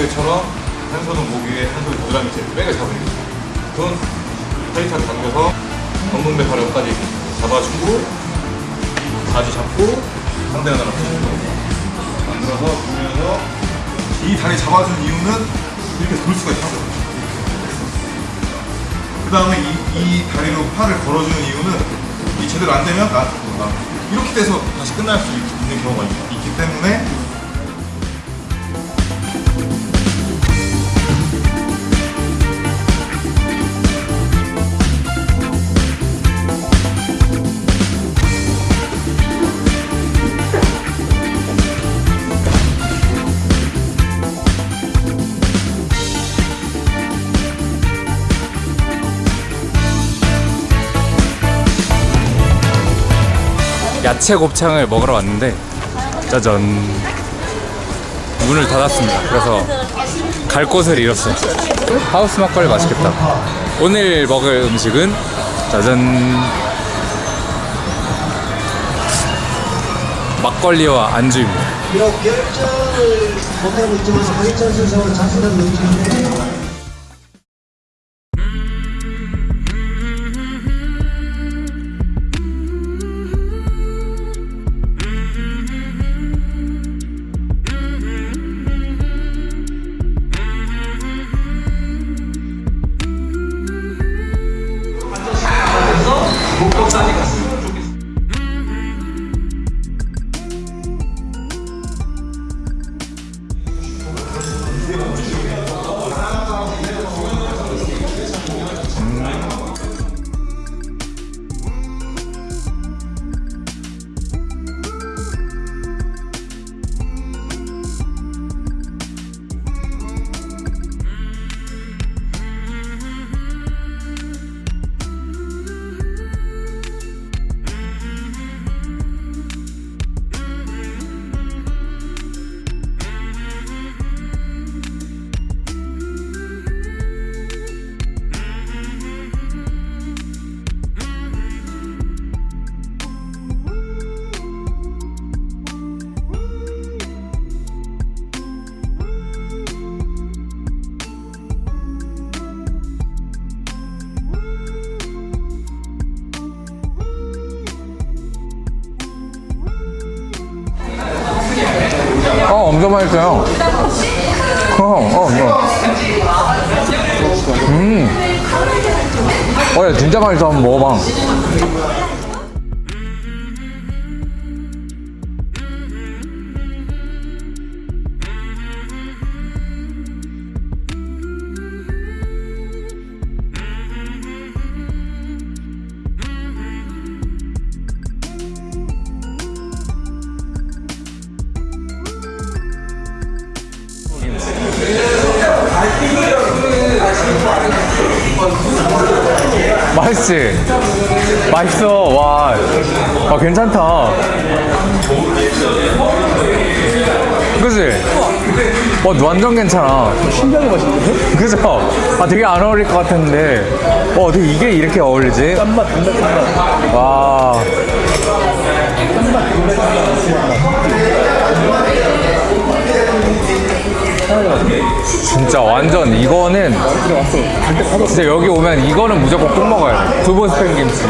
시트벨트처럼 한 손은 목 위에 한 손은 부드랑 밑에 백을 거죠. 손 타이트하게 당겨서 엉덩배 가려까지 잡아주고 바지 잡고 상대 하나로 푸시고 만들어서 돌면서 이 다리 잡아준 이유는 이렇게 돌 수가 있어. 그 다음에 이, 이 다리로 팔을 걸어주는 이유는 이 제대로 안 되면 나, 나 이렇게 돼서 다시 끝날 수 있- 있는 경우가 있, 있기 때문에 야채 곱창을 먹으러 왔는데 짜잔. 문을 닫았습니다. 그래서 갈 곳을 잃었어요. 하우스 막걸리 맛있겠다. 오늘 먹을 음식은 짜잔. 막걸리와 안주입니다 엄청 맛있어요 어, 어, 어. 음. 어, 야, 진짜 맛있어. 한번 먹어봐. 맛있지? 맛있어. 와, 와 괜찮다. 그지? 와, 완전 괜찮아. 신기하게 맛있는데? 그죠? 아, 되게 안 어울릴 것 같았는데. 와, 어떻게 이게 이렇게 어울리지? 짠맛, 단맛, 짠맛. 와. 진짜 완전 이거는 사줬어. 진짜 여기 오면 이거는 무조건 꼭 먹어야 돼. 두부 스팸 김치.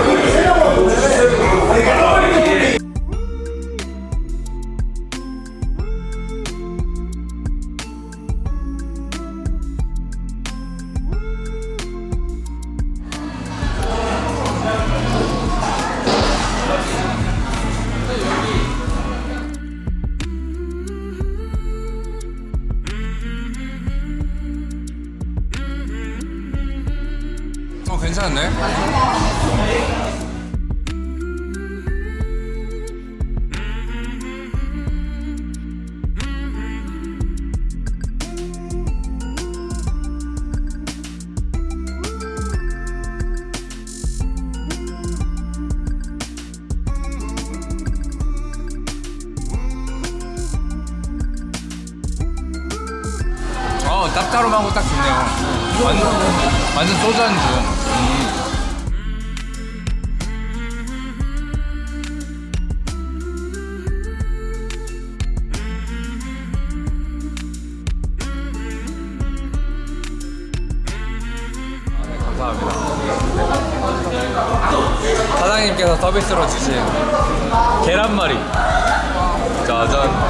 괜찮은데? 어 짭짤하고 딱 좋네요. 완전, 완전 소주 안주 음. 사장님께서 서비스로 주신 계란말이. 짜잔.